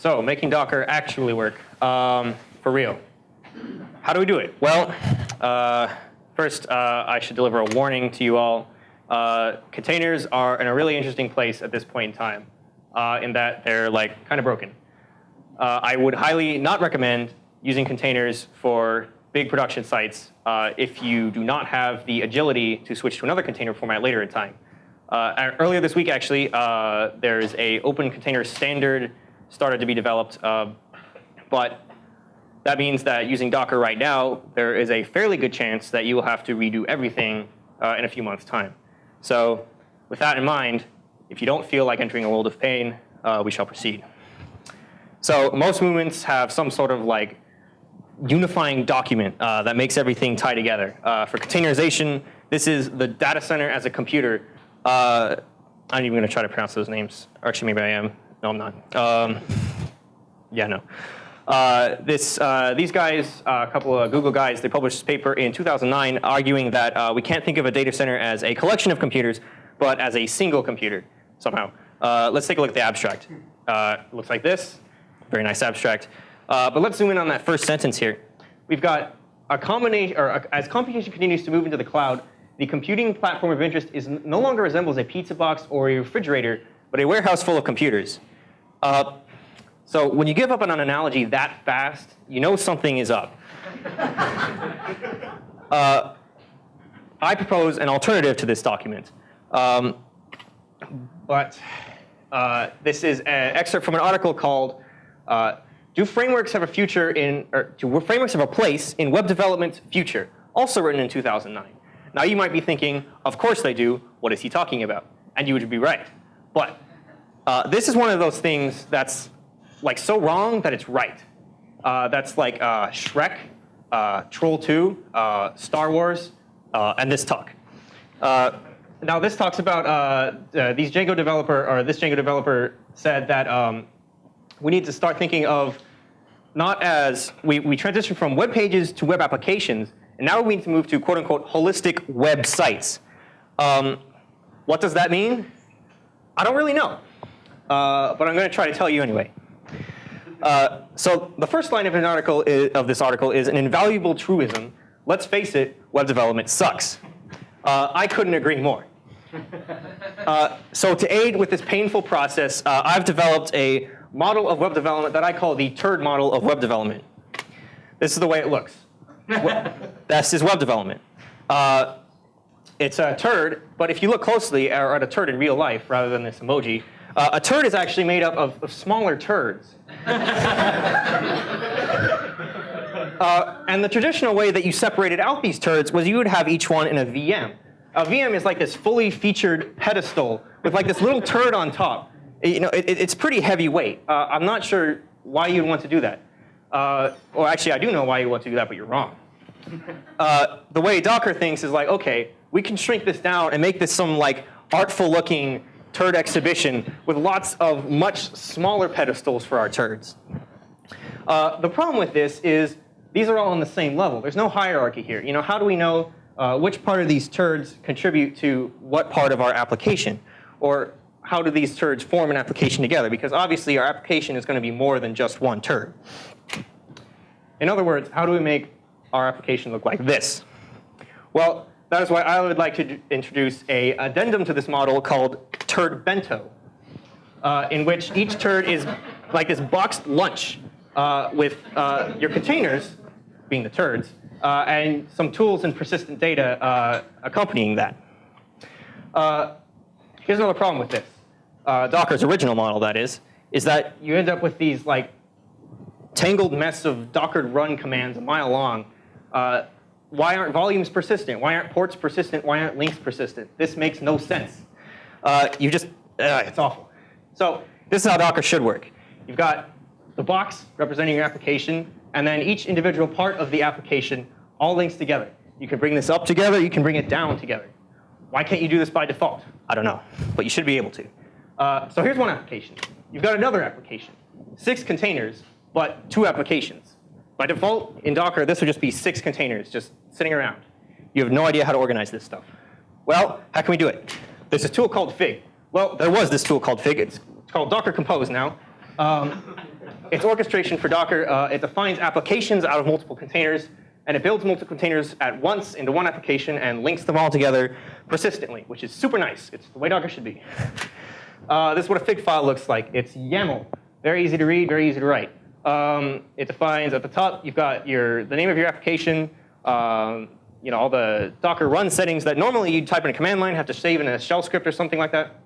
So making Docker actually work um, for real. How do we do it? Well, uh, first uh, I should deliver a warning to you all. Uh, containers are in a really interesting place at this point in time, uh, in that they're like kind of broken. Uh, I would highly not recommend using containers for big production sites uh, if you do not have the agility to switch to another container format later in time. Earlier this week, actually, there's a open container standard started to be developed, uh, but that means that using Docker right now, there is a fairly good chance that you will have to redo everything uh, in a few months' time. So with that in mind, if you don't feel like entering a world of pain, uh, we shall proceed. So most movements have some sort of like unifying document uh, that makes everything tie together. Uh, for containerization, this is the data center as a computer. Uh, I'm even going to try to pronounce those names. Or actually, maybe I am. No, I'm not. Um, yeah, no. Uh, this, uh, these guys, uh, a couple of Google guys, they published this paper in 2009 arguing that we can't think of a data center as a collection of computers, but as a single computer somehow. let's take a look at the abstract. looks like this. Very nice abstract. Uh, but let's zoom in on that first sentence here. We've got a combination, or a, as computation continues to move into the cloud, the computing platform of interest is no longer resembles a pizza box or a refrigerator, but a warehouse full of computers. Uh, so when you give up on an analogy that fast, you know something is up. uh, I propose an alternative to this document. Um, but uh, this is an excerpt from an article called uh, do frameworks have a future in, or do frameworks have a place in web development's future? Also written in 2009. Now you might be thinking, of course they do. What is he talking about? And you would be right. But uh, this is one of those things that's like so wrong that it's right. Uh, that's like uh, Shrek, uh, Troll 2, uh, Star Wars, uh, and this talk. now this talks about these Django developer, or this Django developer said that um, we need to start thinking of not as, we, we transition from web pages to web applications, and now we need to move to quote unquote holistic websites. Um, what does that mean? I don't really know, uh, but I'm going to try to tell you anyway. Uh, so the first line of an article is, of this article is an invaluable truism. Let's face it, web development sucks. Uh, I couldn't agree more. Uh, so to aid with this painful process, uh, I've developed a model of web development that I call the turd model of web development. This is the way it looks. this is web development. Uh, it's a turd, but if you look closely at a turd in real life rather than this emoji, uh, a turd is actually made up of, of smaller turds. uh, and the traditional way that you separated out these turds was you would have each one in a VM. A VM is like this fully featured pedestal with like this little turd on top you know, it, it's pretty heavyweight. Uh, I'm not sure why you'd want to do that. Uh, or actually, I do know why you want to do that, but you're wrong. Uh, the way Docker thinks is like, okay, we can shrink this down and make this some like artful looking turd exhibition with lots of much smaller pedestals for our turds. Uh, the problem with this is these are all on the same level. There's no hierarchy here. You know, how do we know uh, which part of these turds contribute to what part of our application? Or how do these turds form an application together? Because obviously our application is going to be more than just one turd. In other words, how do we make our application look like this? Well, that is why I would like to introduce a addendum to this model called turd bento, uh, in which each turd is like this boxed lunch uh, with uh, your containers, being the turds, uh, and some tools and persistent data uh, accompanying that. Uh, Here's another problem with this. Docker's original model, that is, is that you end up with these like tangled mess of Docker run commands a mile long. Why aren't volumes persistent? Why aren't ports persistent? Why aren't links persistent? This makes no sense. Uh, you just, uh, it's awful. So this is how Docker should work. You've got the box representing your application, and then each individual part of the application all links together. You can bring this up together, you can bring it down together. Why can't you do this by default? I don't know, but you should be able to. Uh, so here's one application. You've got another application. Six containers, but two applications. By default, in Docker, this would just be six containers just sitting around. You have no idea how to organize this stuff. Well, how can we do it? There's a tool called Fig. Well, there was this tool called Fig. It's, called Docker Compose now. Um, It's orchestration for Docker. Uh, it defines applications out of multiple containers, and it builds multiple containers at once into one application and links them all together persistently, which is super nice. It's the way Docker should be. Uh, this is what a fig file looks like. It's YAML. Very easy to read, very easy to write. Um, it defines at the top, you've got your the name of your application, um, you know, all the Docker run settings that normally you'd type in a command line, have to save in a shell script or something like that.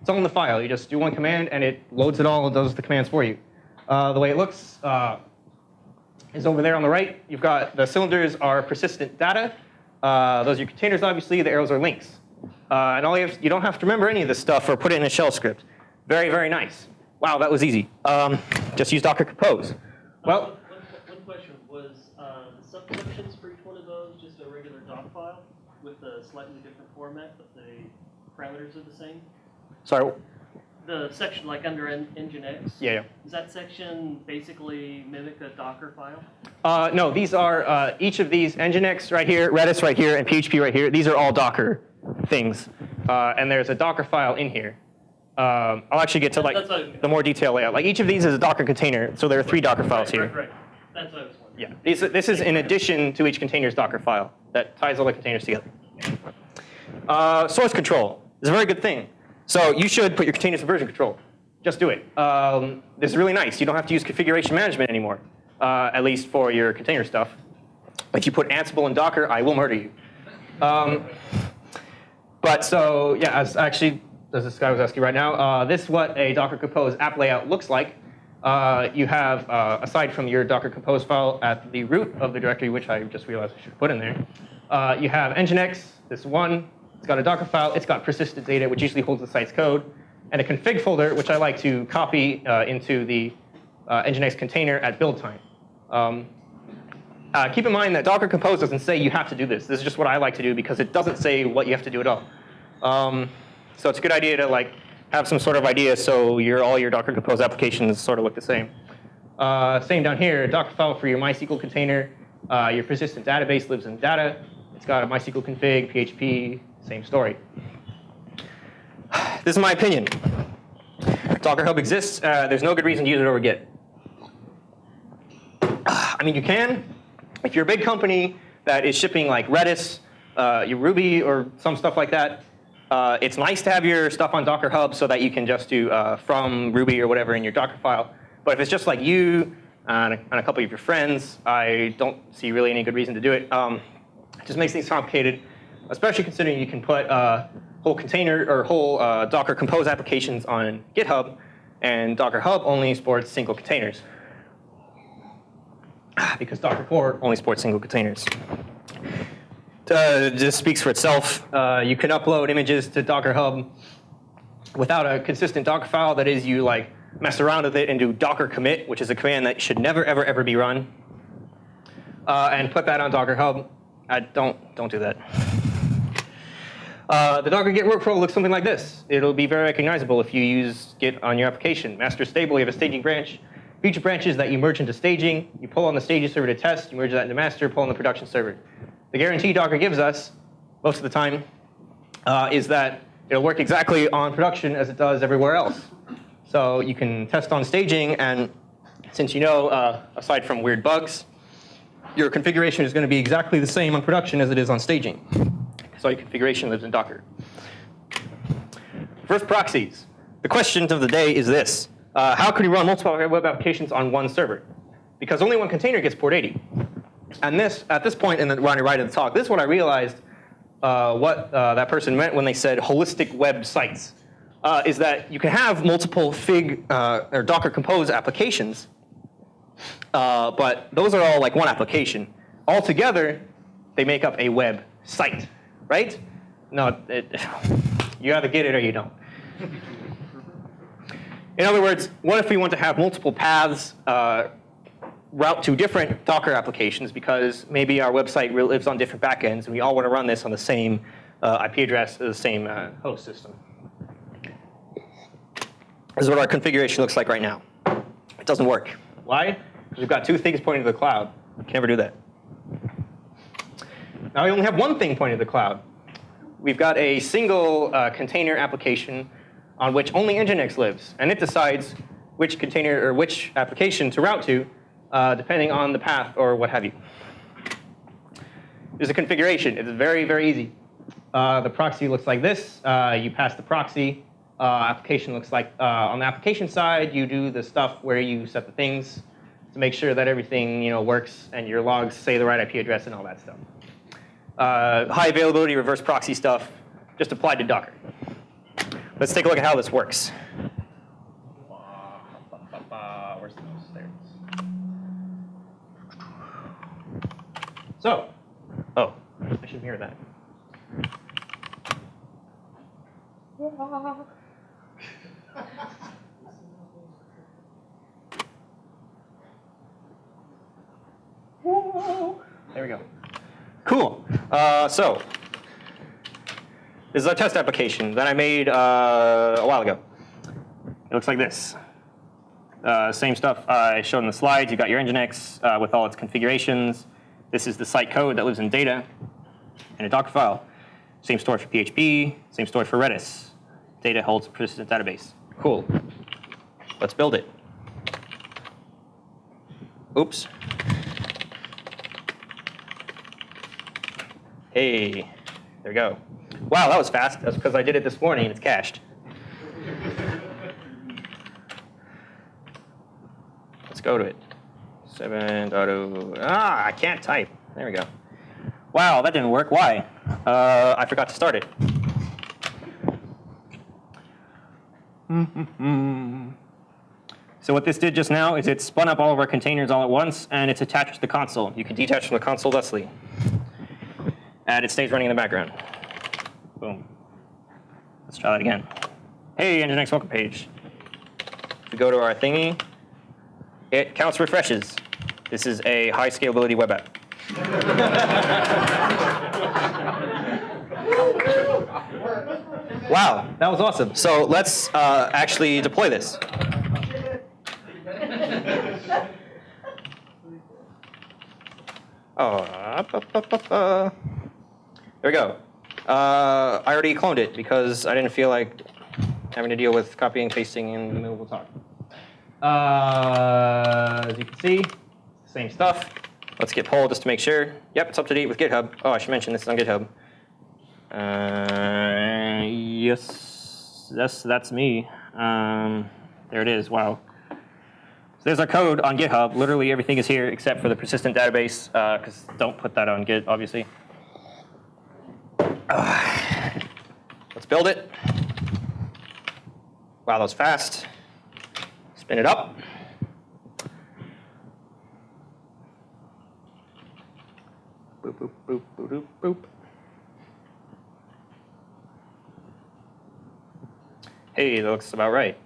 It's all in the file. You just do one command and it loads it all and does the commands for you. Uh, the way it looks uh, is over there on the right. You've got the cylinders are persistent data. Uh, those are your containers, obviously. The arrows are links. Uh, and all you, have, you don't have to remember any of this stuff or put it in a shell script. Very, very nice. Wow, that was easy. Um, just use Docker Compose. Well, one, one question was uh, the subsections for each one of those just a regular doc file with a slightly different format, but the parameters are the same? sorry. The section like under en- Nginx, Yeah, yeah. does that section basically mimic a Docker file? Uh, no, these are uh, each of these Nginx right here, Redis right here, and PHP right here. These are all Docker things, uh, and there's a Docker file in here. Um, I'll actually get to like the more detailed layout. Like each of these is a Docker container, so there are three Docker files right, here. Right, right. That's what I was wondering. Yeah, these, this is in addition to each container's Docker file that ties all the containers together. Uh, source control is a very good thing. So you should put your containers in version control. Just do it. Um, this is really nice. You don't have to use configuration management anymore, uh, at least for your container stuff. If you put Ansible and Docker, I will murder you. Um, but so yeah, as actually, as this guy was asking right now, uh, this is what a Docker Compose app layout looks like. Uh, you have, uh, aside from your Docker Compose file at the root of the directory, which I just realized I should put in there, uh, you have Nginx, this one. It's got a Docker file. It's got persistent data, which usually holds the site's code, and a config folder, which I like to copy uh, into the uh, Nginx container at build time. Um, uh, keep in mind that Docker Compose doesn't say you have to do this. This is just what I like to do because it doesn't say what you have to do at all. Um, so it's a good idea to like have some sort of idea so your all your Docker Compose applications sort of look the same. Uh, same down here, Docker file for your MySQL container. Uh, your persistent database lives in data. It's got a MySQL config, PHP, same story. This is my opinion. Docker Hub exists. Uh, there's no good reason to use it over Git. I mean, you can. If you're a big company that is shipping like Redis, uh, your Ruby, or some stuff like that, uh, it's nice to have your stuff on Docker Hub so that you can just do uh, from Ruby or whatever in your Docker file. But if it's just like you and a, and a couple of your friends, I don't see really any good reason to do it. Um, it just makes things complicated, especially considering you can put uh, whole container or whole uh, Docker Compose applications on GitHub, and Docker Hub only supports single containers because Docker Core only supports single containers. Uh, just speaks for itself. Uh, you can upload images to Docker Hub without a consistent Docker file. That is, you like mess around with it and do Docker commit, which is a command that should never, ever, ever be run, uh, and put that on Docker Hub. I don't don't do that. Uh, the Docker Git workflow looks something like this. It'll be very recognizable if you use Git on your application. Master stable, you have a staging branch. Feature branches that you merge into staging. You pull on the staging server to test. You merge that into master, pull on the production server. The guarantee Docker gives us, most of the time, uh, is that it'll work exactly on production as it does everywhere else. So you can test on staging, and since you know, uh, aside from weird bugs, your configuration is going to be exactly the same on production as it is on staging. So your configuration lives in Docker. First, proxies. The question of the day is this. Uh, how can you run multiple web applications on one server? Because only one container gets port 80. And this, at this point in the Ronnie right of the talk, this is when I realized uh, what uh, that person meant when they said holistic web sites. Uh, is that you can have multiple Fig uh, or Docker Compose applications, uh, but those are all like one application. Altogether, they make up a web site, right? No, it, you either get it or you don't. In other words, what if we want to have multiple paths uh, route to different Docker applications because maybe our website lives on different backends and we all want to run this on the same uh, IP address, the same uh, host system. This is what our configuration looks like right now. It doesn't work. Why? Because we've got two things pointing to the cloud. We can never do that. Now we only have one thing pointing to the cloud. We've got a single uh, container application on which only Nginx lives, and it decides which container or which application to route to, uh, depending on the path or what have you. There's a configuration. It's very, very easy. Uh, the proxy looks like this. Uh, you pass the proxy. Uh, application looks like, uh, on the application side, you do the stuff where you set the things to make sure that everything you know, works and your logs say the right IP address and all that stuff. Uh, high availability reverse proxy stuff, just applied to Docker. Let's take a look at how this works. Where's the mouse? There it is. So, oh, I should mirror that. There we go. Cool. Uh, so, this is a test application that I made uh, a while ago. It looks like this. Uh, same stuff I showed in the slides. You got your Nginx uh, with all its configurations. This is the site code that lives in data in a Docker file. Same story for PHP, same story for Redis. Data holds a persistent database. Cool. Let's build it. Oops. Hey, there we go. Wow, that was fast. That's because I did it this morning and it's cached. Let's go to it. 7.0. Ah, I can't type. There we go. Wow, that didn't work. Why? Uh, I forgot to start it. So what this did just now is it spun up all of our containers all at once, and it's attached to the console. You can detach from the console thusly. And it stays running in the background. Boom. Let's try that again. Hey, Nginx welcome page. If we go to our thingy, it counts refreshes. This is a high scalability web app. wow, that was awesome. So let's uh, actually deploy this. Oh, up, up, up, up, uh. there we go. Uh, I already cloned it because I didn't feel like having to deal with copying and pasting in the middle of the talk. Uh, as you can see, same stuff. Let's git pull just to make sure. Yep, it's up to date with GitHub. Oh, I should mention this is on GitHub. Uh, yes, yes, that's me. Um, there it is. Wow. So there's our code on GitHub. Literally everything is here except for the persistent database, because don't put that on Git, obviously. Uh, let's build it. Wow, that was fast. Spin it up. Boop, boop, boop, boop, boop. Hey, that looks about right.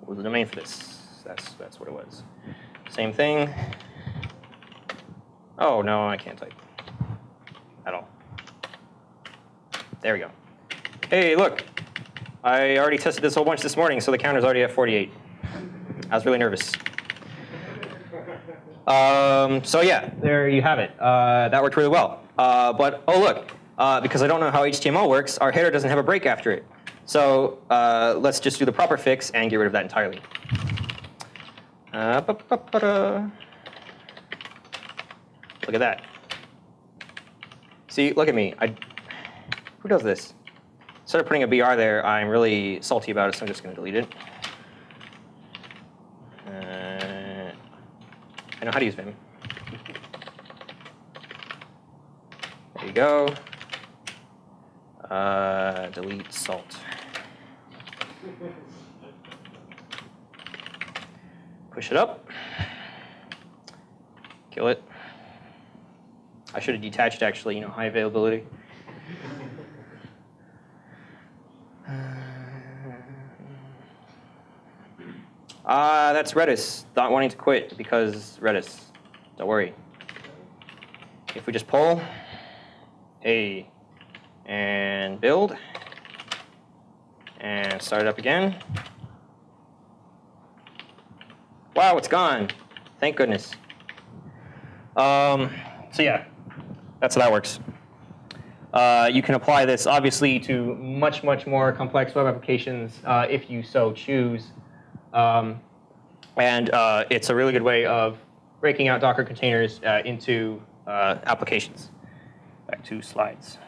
What was the domain for this? That's, that's what it was. Same thing. Oh, no, I can't type at all. There we go. Hey, look. I already tested this whole bunch this morning, so the counter's already at 48. I was really nervous. Um, so yeah, there you have it. Uh, that worked really well. Uh, but oh look, uh, because I don't know how HTML works, our header doesn't have a break after it. So uh, let's just do the proper fix and get rid of that entirely. Uh, ba -ba -ba. Look at that. See, look at me. I, who does this? Instead of putting a BR there, I'm really salty about it, so I'm just going to delete it. I know how to use Vim. There you go. Uh, delete salt. Push it up. Kill it. I should have detached actually, you know, high availability. Uh, that's Redis not wanting to quit because Redis. Don't worry. If we just pull, A, and build, and start it up again. Wow, it's gone. Thank goodness. Um, so yeah, that's how that works. Uh, you can apply this obviously to much, much more complex web applications uh, if you so choose. Um, and uh, it's a really good way of breaking out Docker containers uh, into uh, applications. Back to slides.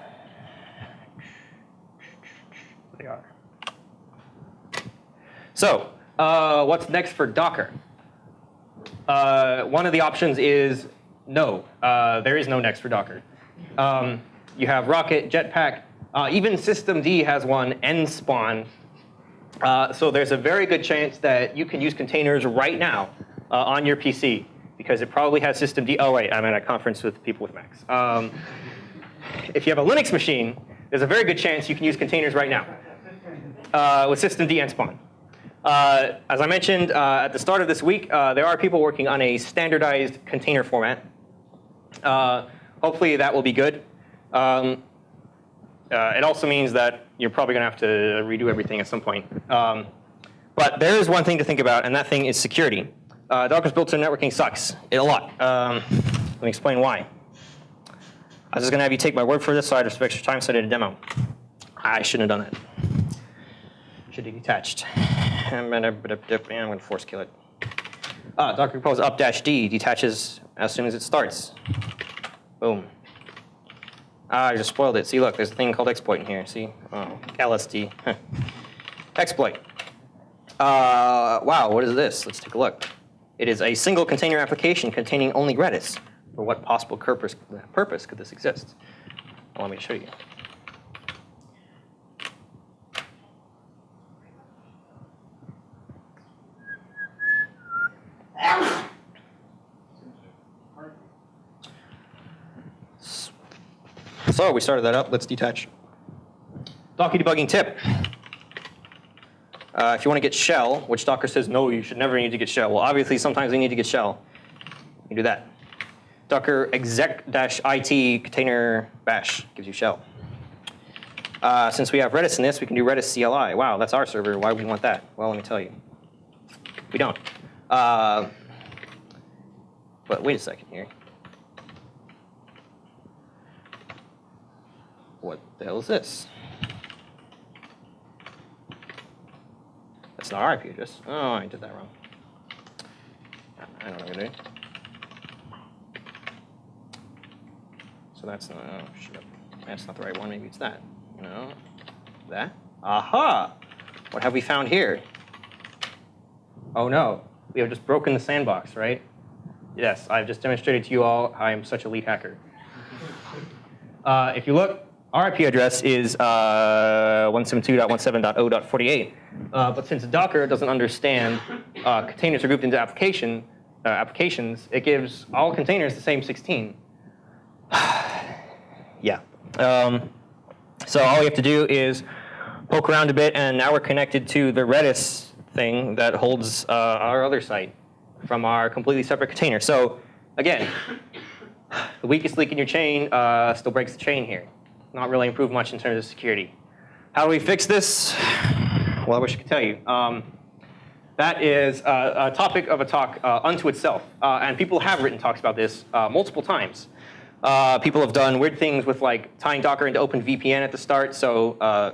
They are. So, uh, what's next for Docker? Uh, one of the options is no. Uh, there is no next for Docker. Um, you have Rocket, Jetpack, even systemd has one, nspawn. Uh, so there's a very good chance that you can use containers right now uh, on your PC because it probably has systemd. Oh wait, I'm at a conference with people with Macs. Um, if you have a Linux machine, there's a very good chance you can use containers right now uh, with systemd nspawn. Uh, as I mentioned uh, at the start of this week, uh, there are people working on a standardized container format. Uh, hopefully that will be good. Um, uh, it also means that you're probably going to have to redo everything at some point. Um, but there is one thing to think about, and that thing is security. Uh, Docker's built-in networking sucks it, a lot. Um, let me explain why. I was just going to have you take my word for this, so I had some extra time, so I did a demo. I shouldn't have done that. Should have detached. I'm going to force kill it. Ah, Docker Compose up dash D detaches as soon as it starts. Boom. Ah, I just spoiled it. See, look, there's a thing called exploit in here. See? Oh, LSD. exploit. Uh, wow, what is this? Let's take a look. It is a single container application containing only Redis. For what possible purpose, purpose could this exist? Well, let me show you. So we started that up. Let's detach. Docker debugging tip. Uh, if you want to get shell, which Docker says no, you should never need to get shell. Well, obviously, sometimes we need to get shell. You do that. Docker exec-it container bash gives you shell. Uh, since we have Redis in this, we can do Redis CLI. Wow, that's our server. Why would we want that? Well, let me tell you. We don't. Uh, but wait a second here. What the hell is this? That's not our IP address. Oh, I did that wrong. I don't know what I'm. So that's not, oh, shit. That's not the right one, maybe it's that. No, that? Aha! What have we found here? Oh no, we have just broken the sandbox, right? Yes, I've just demonstrated to you all how I'm such a lead hacker. Uh, if you look, our IP address is uh, 172.17.0.48. Uh, but since Docker doesn't understand uh, containers are grouped into application uh, applications, it gives all containers the same 16. yeah. Um, so all we have to do is poke around a bit, and now we're connected to the Redis thing that holds uh, our other site from our completely separate container. So again, the weakest link in your chain still breaks the chain here not really improved much in terms of security. How do we fix this? Well, I wish I could tell you. Um, that is a, a, topic of a talk uh, unto itself. Uh, and people have written talks about this uh, multiple times. Uh, people have done weird things with like tying Docker into OpenVPN at the start. So uh,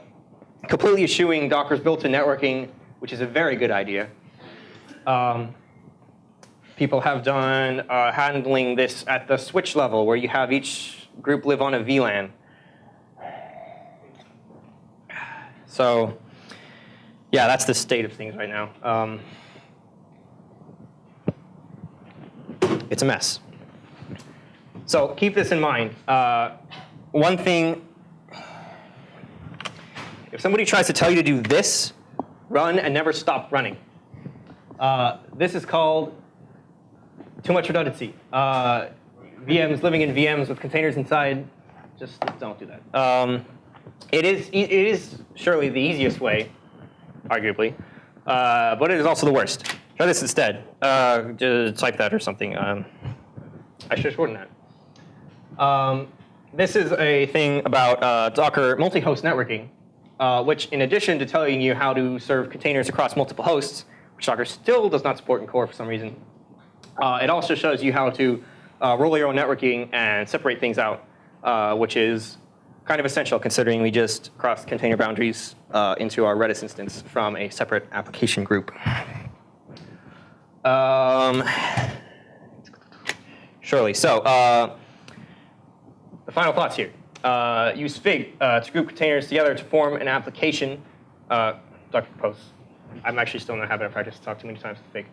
completely eschewing Docker's built-in networking, which is a very good idea. Um, people have done uh, handling this at the switch level, where you have each group live on a VLAN. So yeah, that's the state of things right now. Um, it's a mess. So keep this in mind. Uh, one thing, if somebody tries to tell you to do this, run and never stop running. Uh, this is called too much redundancy. Uh, VMs living in VMs with containers inside, just don't do that. Um, it is, it is surely the easiest way, arguably, uh, but it is also the worst. Try this instead. Uh, type that or something. Um, I should shorten that. Um, this is a thing about uh, Docker multi-host networking, uh, which in addition to telling you how to serve containers across multiple hosts, which Docker still does not support in core for some reason, uh, it also shows you how to uh, roll your own networking and separate things out, which is kind of essential considering we just crossed container boundaries uh, into our Redis instance from a separate application group. Um, surely. So uh, the final thoughts here. Uh, use Fig uh, to group containers together to form an application. Uh, Docker Compose. I'm actually still in the habit of practice. talk too many times with Fig.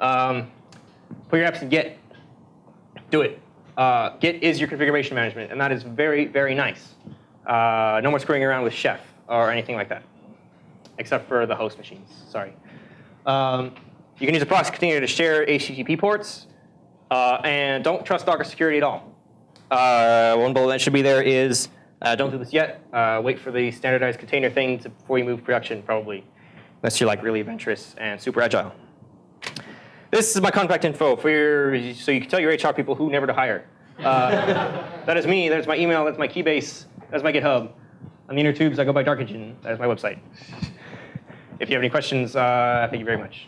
Um, put your apps in Git. Do it. Uh, Git is your configuration management, and that is very, very nice. Uh, no more screwing around with Chef or anything like that, except for the host machines. Sorry. Um, you can use a proxy container to share HTTP ports, uh, and don't trust Docker security at all. Uh, one bullet that should be there is uh, don't do this yet. Uh, wait for the standardized container thing to, before you move production, probably, unless you're like really adventurous and super agile. This is my contact info for your, so you can tell your HR people who never to hire. Uh, that is me. That's my email. That's my Keybase. That's my GitHub. On the inner tubes, I go by Dark Engine. That is my website. If you have any questions, uh, thank you very much.